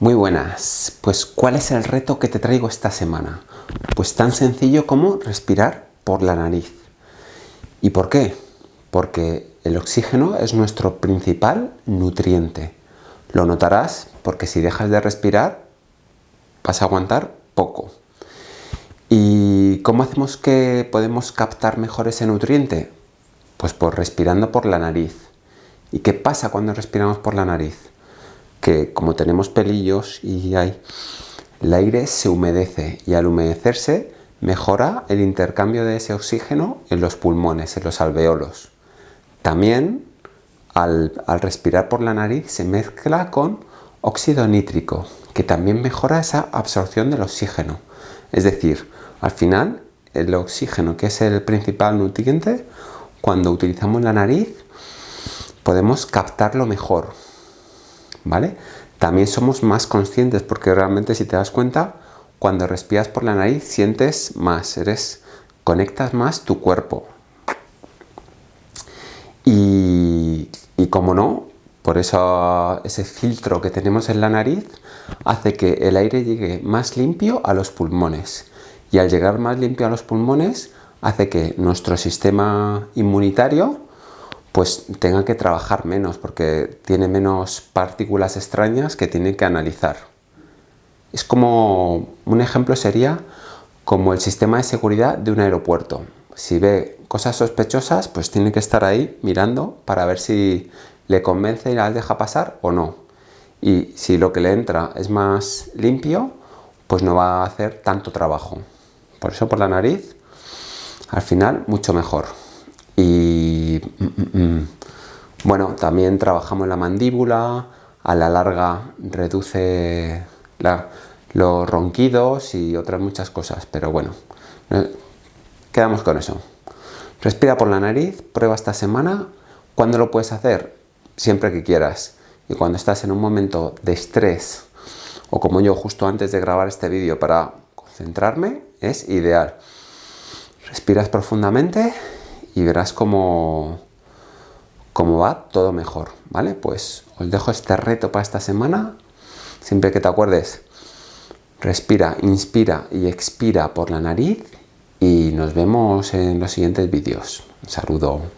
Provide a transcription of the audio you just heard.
Muy buenas, pues ¿cuál es el reto que te traigo esta semana? Pues tan sencillo como respirar por la nariz. ¿Y por qué? Porque el oxígeno es nuestro principal nutriente. Lo notarás porque si dejas de respirar vas a aguantar poco. ¿Y cómo hacemos que podemos captar mejor ese nutriente? Pues por respirando por la nariz. ¿Y qué pasa cuando respiramos por la nariz? Que como tenemos pelillos y hay, el aire se humedece y al humedecerse mejora el intercambio de ese oxígeno en los pulmones, en los alveolos. También al, respirar por la nariz se mezcla con óxido nítrico, que también mejora esa absorción del oxígeno. Es decir, al final el oxígeno, que es el principal nutriente, cuando utilizamos la nariz podemos captarlo mejor, ¿vale? También somos más conscientes porque realmente si te das cuenta, cuando respiras por la nariz sientes más, eres, conectas más tu cuerpo. Y, y como no, por eso ese filtro que tenemos en la nariz hace que el aire llegue más limpio a los pulmones. Y al llegar más limpio a los pulmones hace que nuestro sistema inmunitario pues tenga que trabajar menos porque tiene menos partículas extrañas que tiene que analizar. Es como, un ejemplo sería como el sistema de seguridad de un aeropuerto. Si ve cosas sospechosas, pues tiene que estar ahí mirando para ver si le convence y las deja pasar o no. Y si lo que le entra es más limpio, pues no va a hacer tanto trabajo. Por eso por la nariz, al final, mucho mejor. Y también trabajamos la mandíbula, a la larga reduce los ronquidos y otras muchas cosas, pero bueno, eh, quedamos con eso. Respira por la nariz, prueba esta semana. ¿Cuándo lo puedes hacer? Siempre que quieras. Y cuando estás en un momento de estrés, o como yo justo antes de grabar este vídeo para concentrarme, es ideal. Respiras profundamente y verás cómo, cómo va todo mejor, ¿vale? Pues os dejo este reto para esta semana. Siempre que te acuerdes, respira, inspira y expira por la nariz y nos vemos en los siguientes vídeos. Un saludo.